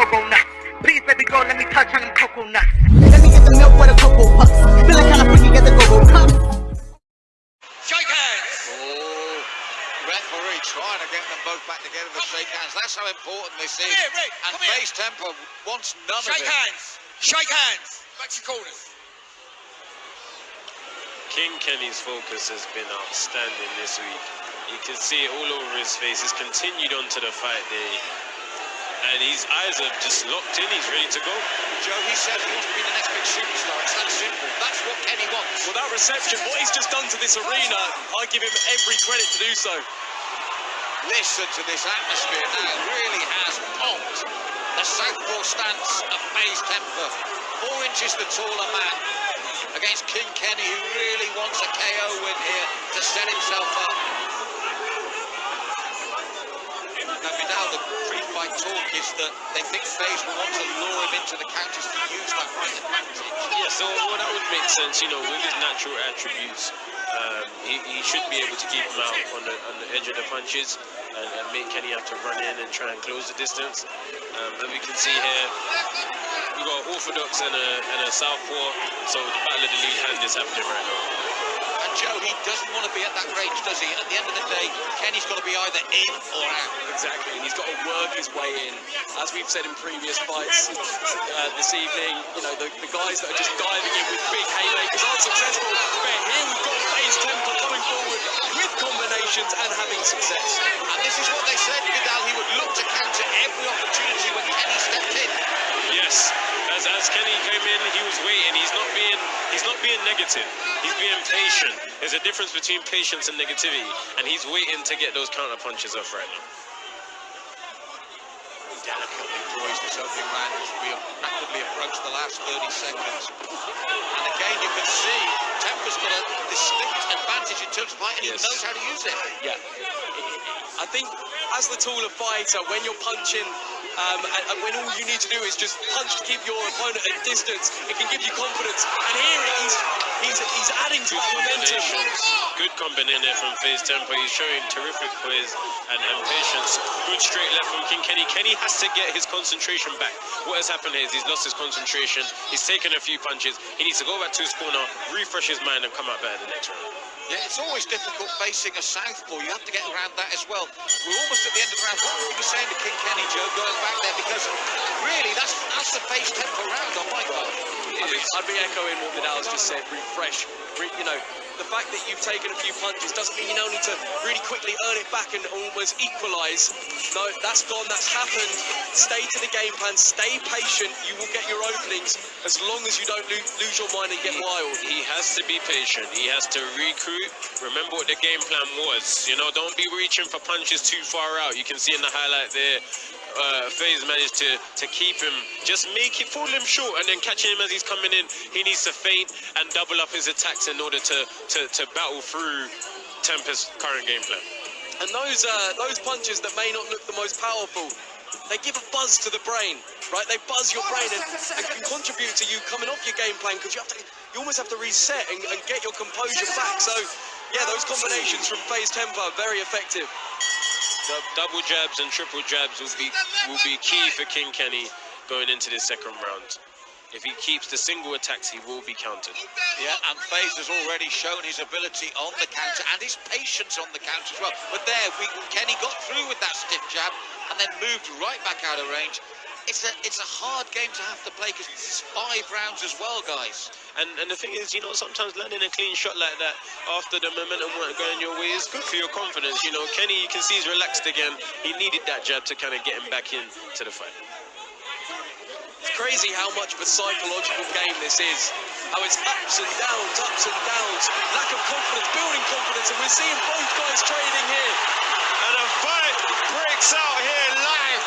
go-go nuts. Please, baby girl, let me touch on them coconuts. Let me get the milk for the cocoa puffs. Feeling kinda freaky, get the go-go cup. Shake hands. Oh, referee trying to get them both back together to shake hands. That's how important this is. Here, Rick, and come here. base tempo wants none Shake of it. hands. Shake hands. Back to your corners. King Kenny's focus has been outstanding this week. You can see it all over his face. He's continued on to the fight day. And his eyes are just locked in. He's ready to go. Joe, he said he wants to be the next big superstar. It's that simple. That's what Kenny wants. Well, that reception, what he's just done to this arena, I give him every credit to do so. Listen to this atmosphere now. It really has pumped the southpaw stance of FaZe Temperrr. Four inches the taller man against King Kenny, who really wants a KO win here to set himself up. Now, Vidal, the talk is that they think FaZe will want to lure him into the counters to use that right advantage. Yeah, so well, that would make sense, you know, with his natural attributes. Um, he, he should be able to keep him out on the, on the edge of the punches and, and make Kenny have to run in and try and close the distance. Um, and we can see here, we've got Orthodox and a, and a Southpaw, so the battle of the lead hand is happening right now. And Joe, he doesn't want to be at that range, does he? And at the end of the day, Kenny's got to be either in or out. Exactly, and he's got to work his way in. As we've said in previous fights uh, this evening, you know, the, the guys that are just diving in with big haymakers aren't successful. But here we've got FaZe Temple coming forward with combinations and having success. And this is what they said, Vidal. He would look to counter every opportunity when Kenny stepped in. Yes, as, as Kenny came in, he was waiting. He's not being he's not being negative. He's being patient. There's a difference between patience and negativity, and he's waiting to get those counter punches off right now. Delicately poised this opening round as we rapidly approach the last 30 seconds. And again, you can see Temperrr's got a distinct advantage in terms of height, and Yes. he knows how to use it. Yeah. I think as the taller fighter, when you're punching, um, and, and when all you need to do is just punch to keep your opponent at distance, it can give you confidence. And here he's he's he's adding to that momentum. Good combination there from FaZe Temperrr. He's showing terrific poise and, and patience. Good straight left from King Kenny. Kenny has to get his concentration back. What has happened here is he's lost his concentration. He's taken a few punches. He needs to go back to his corner, refresh his mind, and come out better the next round. Yeah, it's always difficult facing a southpaw. You have to get around that as well. We're almost at the end of the round. What were you saying to King Kenny, Joe, going back there? Because really, that's that's the FaZe Temperrr round. Oh my God. I'd be, I'd be echoing what Vidal's just said. Refresh. Re, you know, the fact that you've taken a few punches doesn't mean you now need to really quickly earn it back and almost equalise. No, that's gone. That's happened. Stay to the game plan. Stay patient. You will get your openings as long as you don't lo lose your mind and get wild. He has to be patient. He has to recruit. Remember what the game plan was. You know, don't be reaching for punches too far out. You can see in the highlight there, uh, FaZe managed to, to keep him, just make it, fall him short, and then catching him as he's coming in. He needs to feint and double up his attacks in order to, to, to battle through Tempest's current game plan. And those uh, those punches that may not look the most powerful, they give a buzz to the brain, right? They buzz your brain and, and can contribute to you coming off your game plan because you have to, you almost have to reset and, and get your composure back. So, yeah, those combinations from FaZe Temperrr are very effective. Dou- Double jabs and triple jabs will be will be key for King Kenny going into this second round. If he keeps the single attacks, he will be countered. Yeah, and FaZe has already shown his ability on the counter and his patience on the counter as well. But there, we, Kenny got through with that stiff jab and then moved right back out of range. It's a it's a hard game to have to play because this is five rounds as well, guys. And and the thing is, you know, sometimes landing a clean shot like that after the momentum weren't going your way is good for your confidence. You know, Kenny, you can see he's relaxed again. He needed that jab to kind of get him back in to the fight. It's crazy how much of a psychological game this is. How it's ups and downs, ups and downs, lack of confidence, building confidence, and we're seeing both guys trading here. And a fight breaks out here live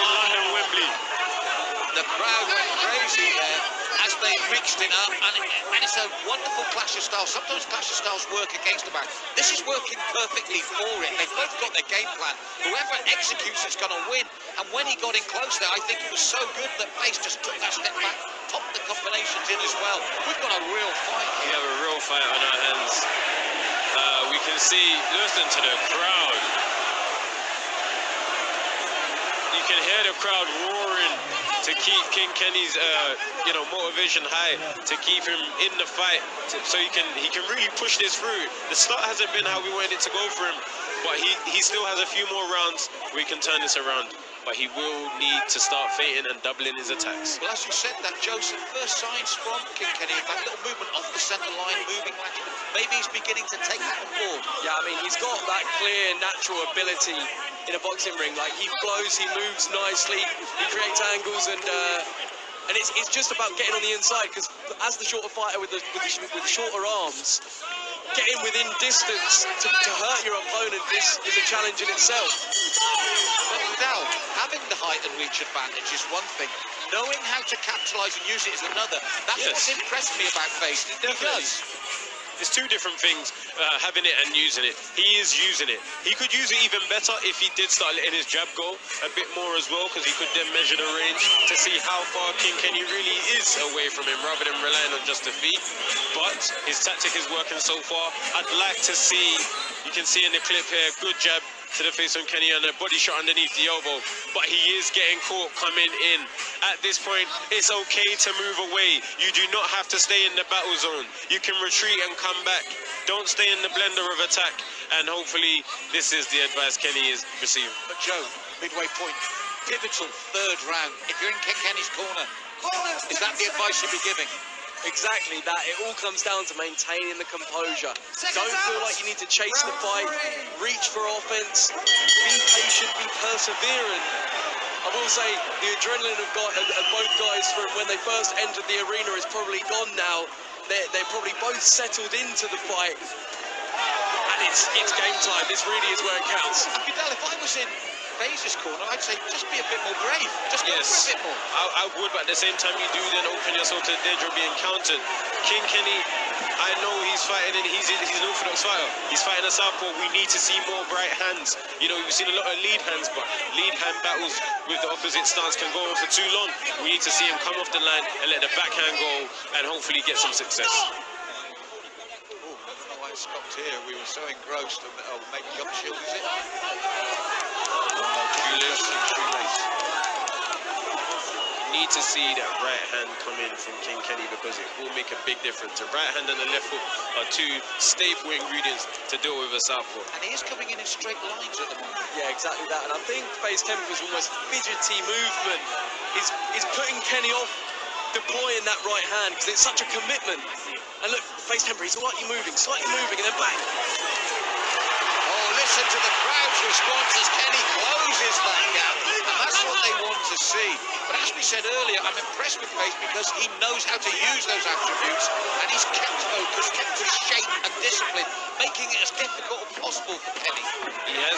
in London, Wembley. The crowd went crazy there as they mixed it up, and, and it's a wonderful clash of styles. Sometimes clash of styles work against the back. This is working perfectly for it. They've both got their game plan. Whoever executes it's going to win. And when he got in close there, I think it was so good that Pace just took that step back, popped the combinations in as well. We've got a real fight We here. have a real fight on our hands. Uh, we can see, listen to the crowd. you can hear the crowd roaring to keep King Kenny's, uh, you know, motivation high, to keep him in the fight, so he can he can really push this through. The start hasn't been how we wanted it to go for him, but he he still has a few more rounds he can turn this around. But he will need to start feinting and doubling his attacks. Well, as you said that, Joseph, first signs from King Kenny, that little movement off the centre line, moving. Maybe he's beginning to take that on board. Yeah, I mean, he's got that clear, natural ability in a boxing ring. Like, he flows, he moves nicely, he creates angles, and uh, and it's, it's just about getting on the inside, because as the shorter fighter with the, with the, with the shorter arms, getting within distance to, to hurt your opponent is, is a challenge in itself. But Vidal, having the height and reach advantage is one thing. Knowing how to capitalise and use it is another. That's Yes. what's impressed me about FaZe. He does. It's two different things, uh, having it and using it. He is using it. He could use it even better if he did start letting his jab go a bit more as well, because he could then measure the range to see how far King Kenny really is away from him, rather than relying on just the feet. But his tactic is working so far. I'd like to see, you can see in the clip here, good jab to the face on Kenny and a body shot underneath the elbow. But he is getting caught coming in. At this point, it's okay to move away. You do not have to stay in the battle zone. You can retreat and come back. Don't stay in the blender of attack. And hopefully, this is the advice Kenny is receiving. But Joe, midway point, pivotal third round. If you're in Kenny's corner, is that the advice you'd be giving? Exactly that. It all comes down to maintaining the composure. Don't feel like you need to chase the fight. Reach for offense. Be patient. Be perseverant. I will say the adrenaline of, of, of both guys from when they first entered the arena is probably gone now. They're, they're probably both settled into the fight. And it's it's game time. This really is where it counts. If I was in Corner, I'd say just be a bit more brave. Just go Yes, for a bit more. I, I would, but at the same time, you do then open yourself to the danger of being countered. King Kenny, I know he's fighting and he's he's an orthodox fighter. He's fighting a southpaw. We need to see more bright hands. You know, we've seen a lot of lead hands, but lead hand battles with the opposite stance can go on for too long. We need to see him come off the line and let the backhand go and hopefully get some success. Oh, I don't know why it stopped here. We were so engrossed. in- Oh, maybe jump shield, is it? Shoelace. Shoelace. need to see that right hand come in from King Kenny because it will make a big difference. The right hand and the left hook are two staple ingredients to deal with a southpaw. And he is coming in in straight lines at the moment. Yeah, exactly that. And I think FaZe Temperrr's almost fidgety movement is is putting Kenny off deploying that right hand because it's such a commitment. And look, FaZe Temperrr, he's slightly moving, slightly moving, and then bang. Listen to the crowd's response as Kenny closes that gap. And that's what they want to see. But as we said earlier, I'm impressed with Pace because he knows how to use those attributes and he's kept focus, kept his shape and discipline, making it as difficult as possible for Kenny.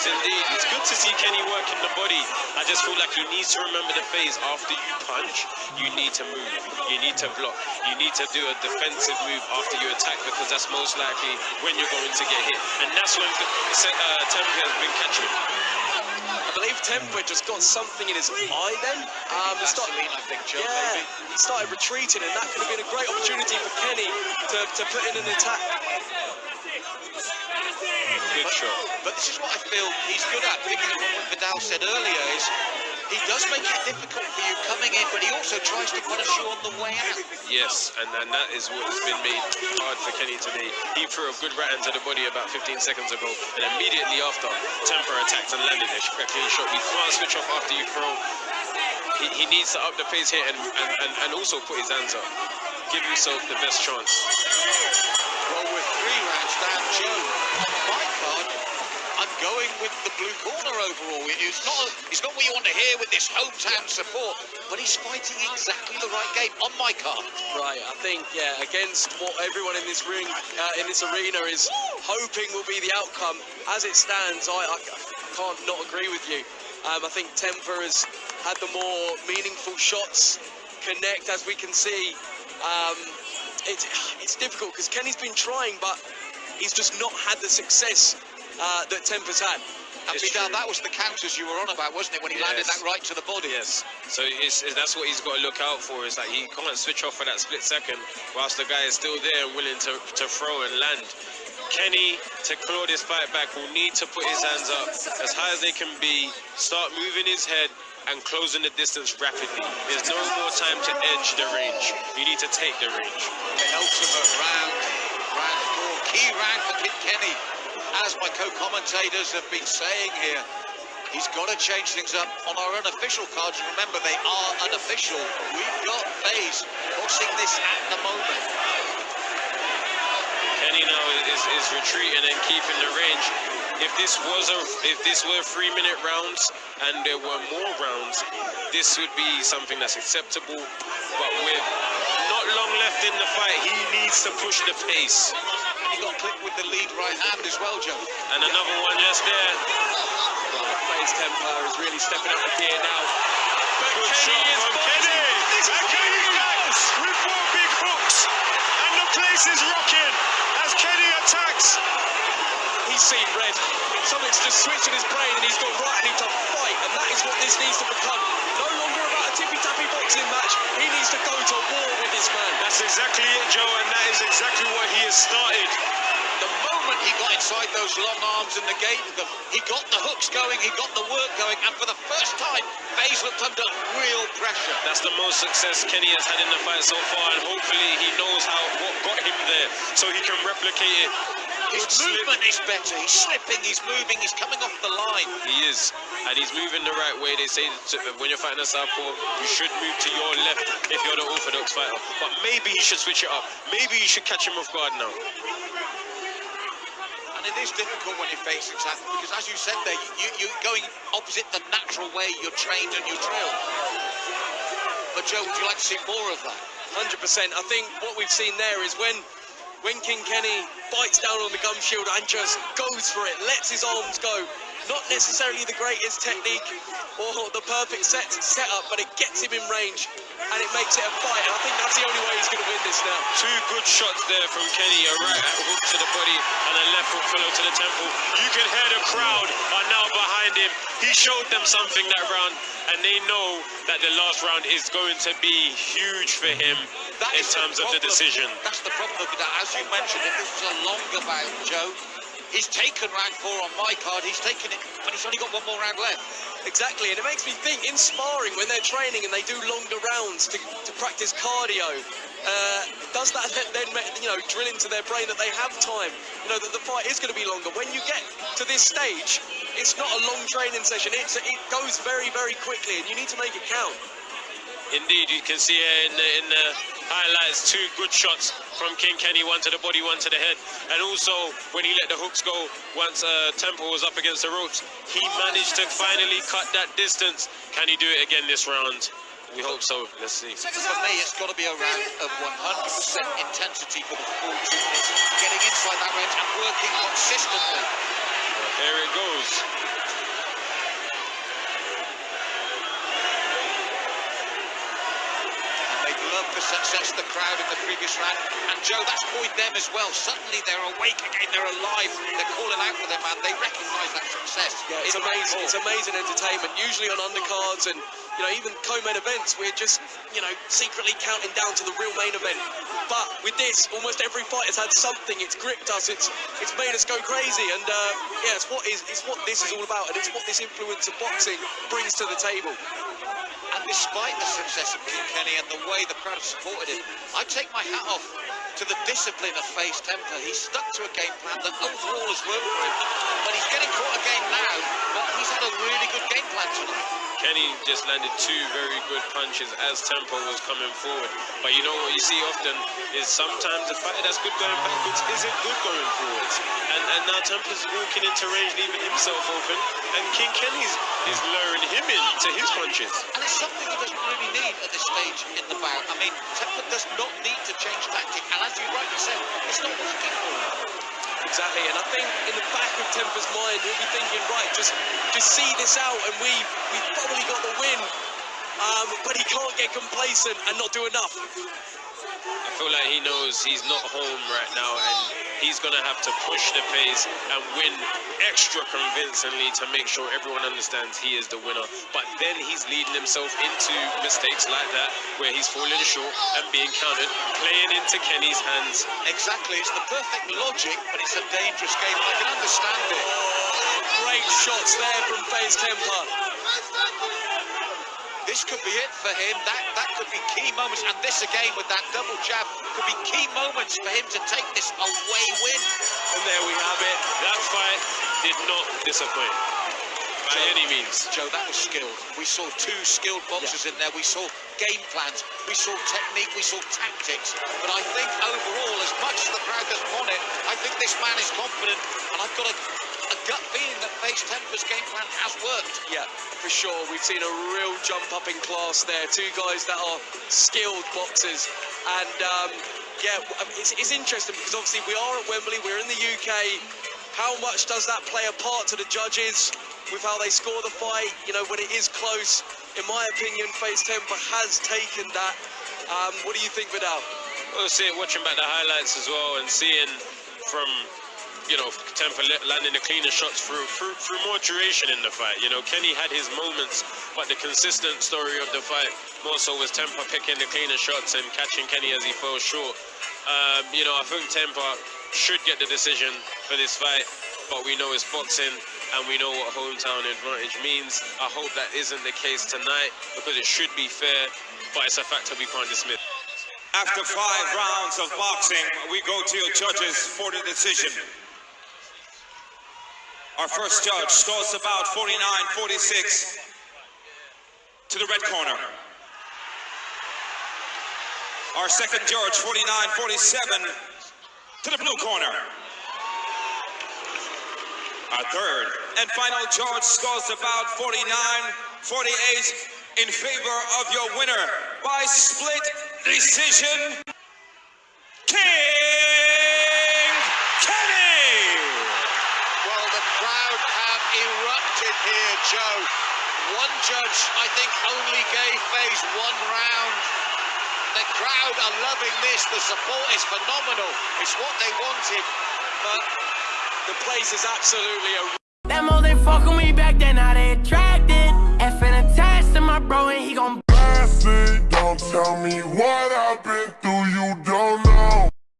Has indeed. It's good to see Kenny working the body. I just feel like he needs to remember the phase after you punch, you need to move. You need to block. You need to do a defensive move after you attack because that's most likely when you're going to get hit. And that's when uh, Temperrr has been catching. I believe Temperrr just got something in his eye then. Um, he I think, Joe, yeah, maybe. he started retreating, and that could have been a great opportunity for Kenny to, to put in an attack. Good shot. But this is what I feel he's good at, picking up on what Vidal said earlier, is he does make it difficult for you coming in, but he also tries to punish you on the way out. Yes, and, and that is what has been made hard for Kenny today. He threw a good right hand to the body about 15 seconds ago, and immediately after, Temperrr attacked and landed a a clean shot. You can't switch off after you throw. He, he needs to up the pace here and, and, and, and also put his hands up. Give himself the best chance. Well, with three rounds down, Joe, my card, I'm going with the blue corner overall. It's not, it's not what you want to hear with this hometown support, but he's fighting exactly the right game on my card. Right, I think yeah, against what everyone in this ring, uh, in this arena is hoping will be the outcome. As it stands, I, I can't not agree with you. Um, I think Temperrr has had the more meaningful shots connect, as we can see. Um, it's it's difficult because Kenny's been trying, but he's just not had the success uh, that Temperrr's had. And Vidal, that was the counters you were on about, wasn't it, when he landed that right to the body? Yes. So it's, it's- that's what he's got to look out for. Is that he can't switch off for that split second whilst the guy is still there and willing to, to throw and land. Kenny, to claw this fight back, will need to put his hands up as high as they can be, start moving his head and closing the distance rapidly. There's no more time to edge the range. You need to take the range. penultimate round, round four, key round for Kid Kenny. As my co-commentators have been saying here, he's got to change things up on our unofficial cards. Remember, they are unofficial. We've got FaZe bossing this at the moment. Kenny now is, is retreating and keeping the range. If this was a if this were three minute rounds and there were more rounds, this would be something that's acceptable. But with not long left in the fight, he needs to push the pace. He got clipped with the lead right hand as well, Joe. And another one just there. FaZe Templar is really stepping up the gear now. But Good Kenny shot is from fighting. Kenny. This And Kenny goes with four big hooks. And the place is rocking as Kenny attacks. He's seen red. Something's just switched in his brain and he's got right, I need to fight. And that is what this needs to become. No longer about a tippy-tappy boxing match. He needs to go to war with this man. That's exactly it, Joe, and that is exactly what he has started. The moment he got inside those long arms and negated them, he got the hooks going, he got the work going, and for the first time, FaZe looked under real pressure. That's the most success Kenny has had in the fight so far, and hopefully he knows how what got him there, so he can replicate it. His movement is better. He's slipping, he's moving, he's coming off the line. He is, and he's moving the right way. They say when you're fighting a southpaw, you should move to your left if you're the orthodox fighter. But maybe he should switch it up. Maybe you should catch him off guard now. And it is difficult when you're facing Seth because, as you said there, you, you, you're going opposite the natural way you're trained and you drill. But Joe, would you like to see more of that? 100%. I think what we've seen there is when when King Kenny bites down on the gum shield and just goes for it, lets his arms go. Not necessarily the greatest technique or the perfect set setup, but it gets him in range and it makes it a fight. And I think that's the only way he's going to win this now. Two good shots there from Kenny, a right hook to the body and a left hook fellow to the temple. You can hear the crowd are now behind him. He showed them something that round, and they know that the last round is going to be huge for him That in terms of the decision. That's the problem that. As you mentioned, if this was a longer bout, Joe, he's taken round four on my card. He's taken it, but he's only got one more round left. Exactly, and it makes me think in sparring when they're training and they do longer rounds to, to practice cardio. Uh, does that then, you know, drill into their brain that they have time? You know that the fight is going to be longer. When you get to this stage, it's not a long training session. It's it goes very very quickly, and you need to make it count. Indeed, you can see here in the, in the highlights two good shots from King Kenny, one to the body, one to the head. And also, when he let the hooks go, once uh, Temple was up against the ropes, he managed to finally cut that distance. Can he do it again this round? We hope so. Let's see. For me, it's got to be a round of 100% intensity for the full two minutes, getting inside that range and working consistently. Here it goes. And success the crowd in the previous round. And Joe, that's buoyed them as well. Suddenly they're awake again, they're alive, they're calling out for their man. They recognise that success. Yeah, it's amazing. It's amazing entertainment. Usually on undercards and you know even co-main events, we're just you know secretly counting down to the real main event. But with this, almost every fight has had something. It's gripped us. It's it's made us go crazy. And uh, yeah, it's what is it's what this is all about, and it's what this influence of boxing brings to the table. Despite the success of King Kenny and the way the crowd supported him, I take my hat off to the discipline of FaZe Templar. He's stuck to a game plan that overall has worked for him. But he's getting caught again now, but he's had a really good game plan tonight. Kenny just landed two very good punches as Temperrr was coming forward. But you know what you see often is sometimes a fighter that's good going backwards isn't good going forwards. And and now Temperrr's walking into range, leaving himself open, and King Kenny's is luring him in to his punches. And it's something he doesn't really need at this stage in the bout. I mean, Templar does not need to change tactic. And rightly said, it's not working for him. Exactly, and I think in the back of Temperrr's mind, he'll be thinking, right, just just see this out, and we we probably got the win. um, but he can't get complacent and not do enough. I feel like he knows he's not home right now and he's going to have to push the pace and win extra convincingly to make sure everyone understands he is the winner. But then he's leading himself into mistakes like that where he's falling short and being countered, playing into Kenny's hands. Exactly, it's the perfect logic, but it's a dangerous game. I can understand it. Great shots there from FaZe Temperrr. This could be it for him. That that could be key moments. And this again with that double jab could be key moments for him to take this away win. And there we have it. That fight did not disappoint by Joe, any means. Joe, that was skilled. We saw two skilled boxers in there. We saw game plans. We saw technique. We saw tactics. But I think overall, as much as the crowd doesn't want it, I think this man is confident. And I've got a gut feeling that FaZe Temperrr's game plan has worked. Yeah, for sure. We've seen a real jump up in class there. Two guys that are skilled boxers. And um, yeah, it's, it's interesting because obviously we are at Wembley, we're in the UK. How much does that play a part to the judges with how they score the fight? You know, when it is close, in my opinion, FaZe Temperrr has taken that. Um, what do you think, Vidal? Well, see, it watching back the highlights as well and seeing from you know, Temperrr landing the cleaner shots through, through, through more duration in the fight. You know, Kenny had his moments, but the consistent story of the fight more so was Temperrr picking the cleaner shots and catching Kenny as he fell short. Um, you know, I think Temperrr should get the decision for this fight, but we know it's boxing and we know what hometown advantage means. I hope that isn't the case tonight because it should be fair, but it's a factor we can't dismiss. After five rounds of boxing, we go to your judges for the decision. Our first judge scores about 49-46 to the red corner. Our second judge, 49-47 to the blue corner. Our third and final judge scores about 49-48 in favor of your winner by split decision, King Kenny! Well, the crowd have erupted here, Joe. One judge, I think, only gave FaZe one round. The crowd are loving this. The support is phenomenal. It's what they wanted. But the place is absolutely a fucking